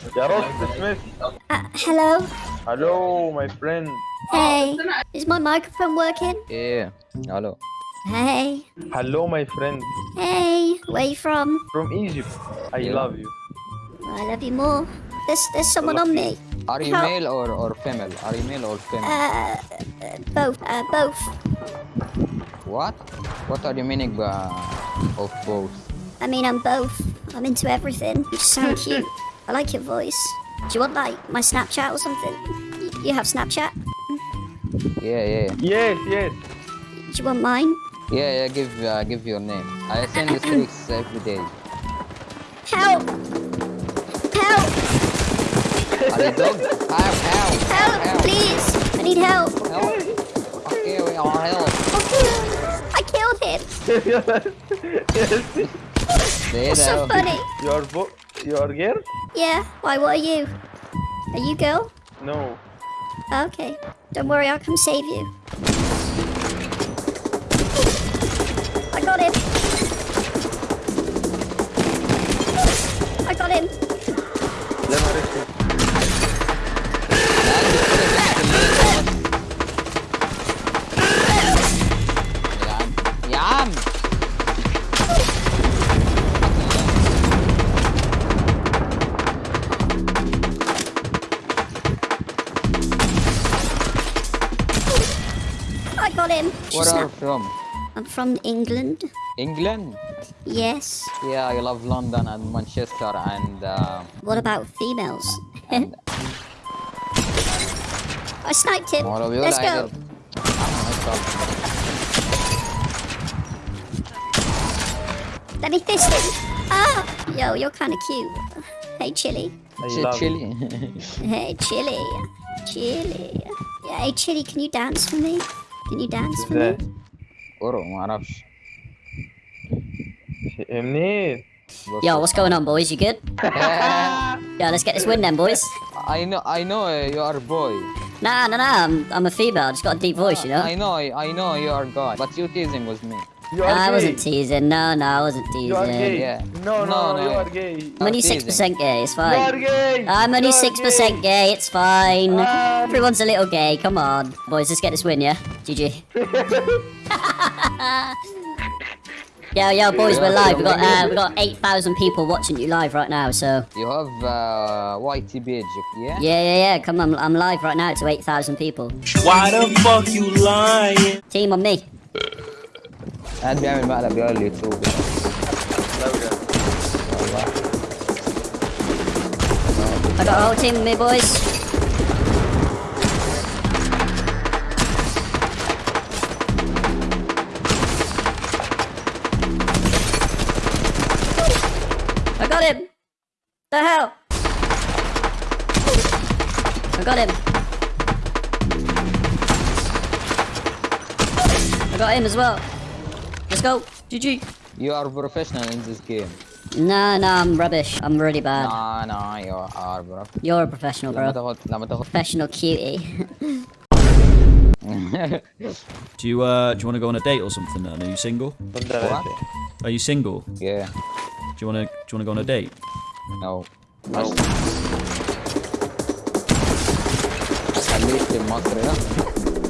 Uh, hello? Hello, my friend. Hey, is my microphone working? Yeah, hello. Hey. Hello, my friend. Hey, where you from? From Egypt. I love you. I love you more. There's, there's someone on me. Are you male or, or female? Are you male or female? Uh, both. Uh, both. What? What are you meaning by of both? I mean, I'm both. I'm into everything. So cute. I like your voice. Do you want like my Snapchat or something? You have Snapchat? Yeah, yeah, yes yes Do you want mine? yeah, yeah. Give uh, give your name. I send you streaks every day. Help! Help! Are you dog? Help! Help! Help! Please! I need help. Help! Okay, we are help. I killed him. There, That's so there. funny. your vo your girl Yeah. Why? What are you? Are you girl? no Okay. Don't worry, I'll come save you. I got him. I got him. Where are you from? I'm from England. England? Yes. Yeah, I love London and Manchester and uh, What about females? and I sniped him. all Let's like go. it. No problem. Let me fist him. Ah! Yo, you're kind of cute. Hey, Chili. I Shit, love you. chili. Hey, Chili. Chili. Yeah, hey, Chili, can you dance for me? Can you dance for ازاي me? ورو ما اعرفش منين Yo, what's going on, boys? You good? Yeah, let's get this win then, boys. I know I know uh, you are a boy. Nah, nah, nah. I'm, I'm a female. I just got a deep voice, you know. I know I know you are God, but you teasing with me. you are I gay wasn't teasing. No, no, I wasn't you are teasing. gay Yeah. no no, No, no, you are gay I'm only six percent gay. It's you are fine. gay I'm only six percent gay. It's fine. Ah. Everyone's a little gay. Come on, boys. Let's get this win, yeah. GG. yo, yo, boys, we're live. We've got uh, we got eight thousand people watching you live right now. So You have uh, YT page, yeah? yeah, yeah, yeah. Come on, I'm live right now to eight thousand people. Why the fuck you lying? Team on me. قاعد بيعمل مقلب يا اليوتيوب والله I got a whole team with me, boys. I got him. The hell? I got him. I got him as well. Let's go. GG. You are professional in this game. No, no, I'm rubbish. I'm really bad. Nah, no, you are, bro. You're a professional, bro. professional cutie. do you uh do you want to go on a date or something? Then? Are you single? What? Are you single? Yeah. Do you want to do you want to go on a date? No. No. At least in Montreal.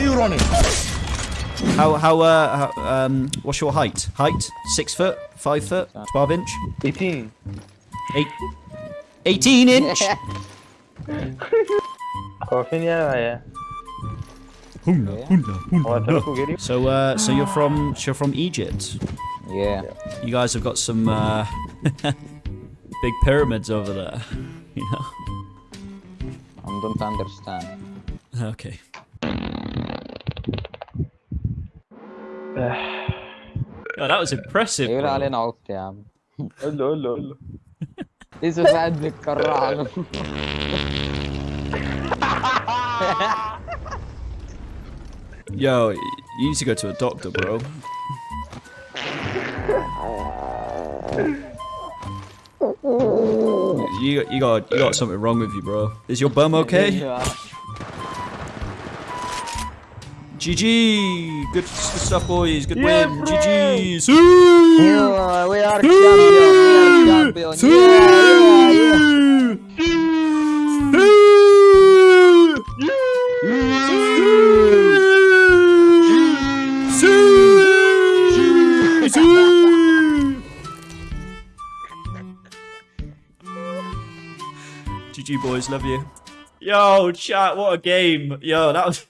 you running? How, how, uh, how, um, what's your height? Height? Six foot? Five foot? 12 inch? 18. Eight. 18 inch? So, uh, so you're from, so you're from Egypt? Yeah. You guys have got some, uh, big pyramids over there, you know? I don't understand. Okay. Oh, that was impressive. يقول bro. علينا عبط يا عم قول له قول له قول له لسه ساعد بيتكرع له Yo, you need to go to a doctor, bro. You, you got you got something wrong with you, bro. Is your bum okay? GG, good, good stuff, boys. Good win. GG. Yeah, we are champion. We are champion. Yeah, yeah, yeah. GG boys, love you. Yo, chat, what a game. Yo, that was